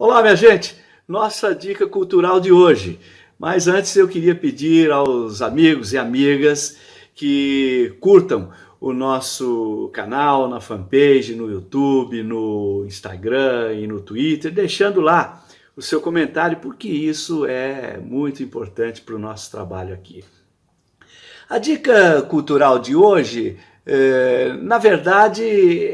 Olá, minha gente! Nossa dica cultural de hoje. Mas antes eu queria pedir aos amigos e amigas que curtam o nosso canal na fanpage, no YouTube, no Instagram e no Twitter, deixando lá o seu comentário, porque isso é muito importante para o nosso trabalho aqui. A dica cultural de hoje, é, na verdade,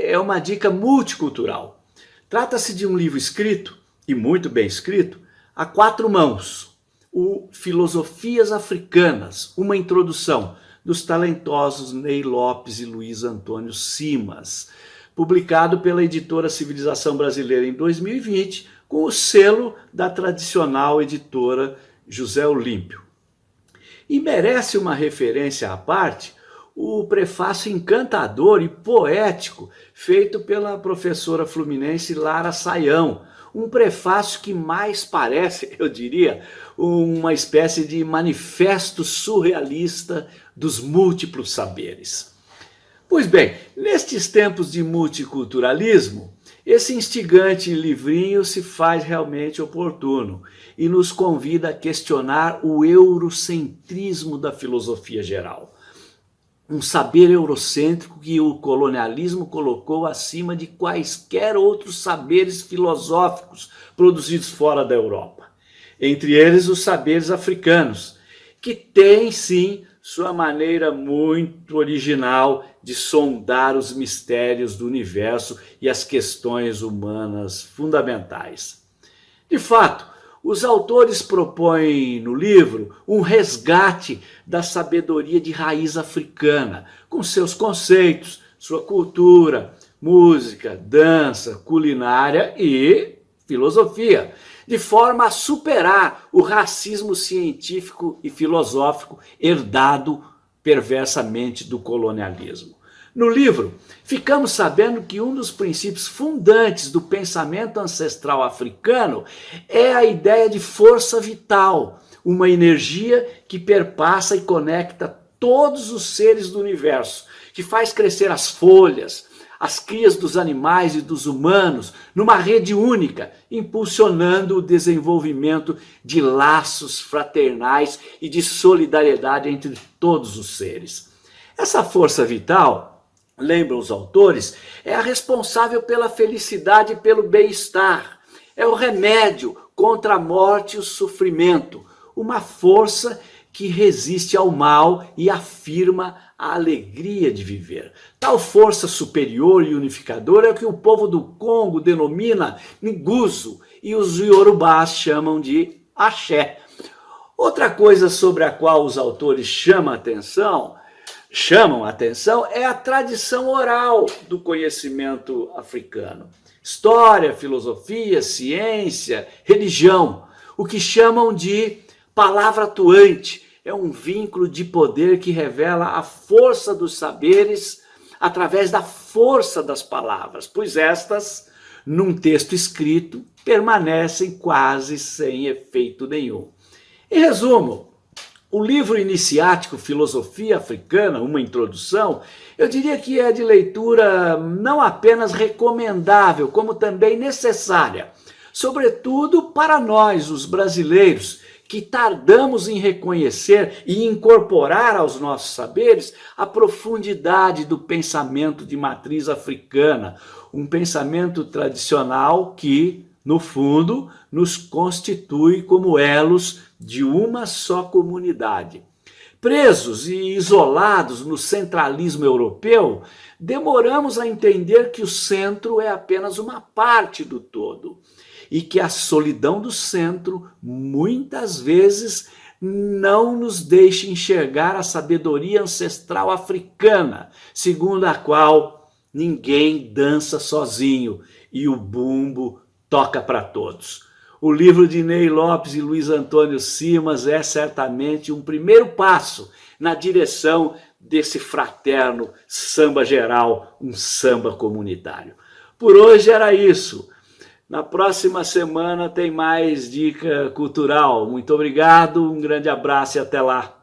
é uma dica multicultural. Trata-se de um livro escrito e muito bem escrito, a quatro mãos, o Filosofias Africanas, uma introdução dos talentosos Ney Lopes e Luiz Antônio Simas, publicado pela editora Civilização Brasileira em 2020, com o selo da tradicional editora José Olímpio. E merece uma referência à parte o prefácio encantador e poético feito pela professora fluminense Lara Saião, um prefácio que mais parece, eu diria, uma espécie de manifesto surrealista dos múltiplos saberes. Pois bem, nestes tempos de multiculturalismo, esse instigante livrinho se faz realmente oportuno e nos convida a questionar o eurocentrismo da filosofia geral um saber eurocêntrico que o colonialismo colocou acima de quaisquer outros saberes filosóficos produzidos fora da Europa. Entre eles os saberes africanos, que têm sim sua maneira muito original de sondar os mistérios do universo e as questões humanas fundamentais. De fato, os autores propõem no livro um resgate da sabedoria de raiz africana, com seus conceitos, sua cultura, música, dança, culinária e filosofia, de forma a superar o racismo científico e filosófico herdado perversamente do colonialismo. No livro, ficamos sabendo que um dos princípios fundantes do pensamento ancestral africano é a ideia de força vital, uma energia que perpassa e conecta todos os seres do universo, que faz crescer as folhas, as crias dos animais e dos humanos numa rede única, impulsionando o desenvolvimento de laços fraternais e de solidariedade entre todos os seres. Essa força vital lembram os autores, é a responsável pela felicidade e pelo bem-estar. É o remédio contra a morte e o sofrimento. Uma força que resiste ao mal e afirma a alegria de viver. Tal força superior e unificadora é o que o povo do Congo denomina Nguzo e os Yorubás chamam de Axé. Outra coisa sobre a qual os autores chamam a atenção chamam a atenção é a tradição oral do conhecimento africano. História, filosofia, ciência, religião, o que chamam de palavra atuante, é um vínculo de poder que revela a força dos saberes através da força das palavras, pois estas, num texto escrito, permanecem quase sem efeito nenhum. Em resumo, o livro iniciático Filosofia Africana, uma introdução, eu diria que é de leitura não apenas recomendável, como também necessária, sobretudo para nós, os brasileiros, que tardamos em reconhecer e incorporar aos nossos saberes a profundidade do pensamento de matriz africana, um pensamento tradicional que, no fundo, nos constitui como elos de uma só comunidade. Presos e isolados no centralismo europeu, demoramos a entender que o centro é apenas uma parte do todo e que a solidão do centro muitas vezes não nos deixa enxergar a sabedoria ancestral africana, segundo a qual ninguém dança sozinho e o bumbo toca para todos. O livro de Ney Lopes e Luiz Antônio Simas é certamente um primeiro passo na direção desse fraterno samba geral, um samba comunitário. Por hoje era isso. Na próxima semana tem mais dica cultural. Muito obrigado, um grande abraço e até lá.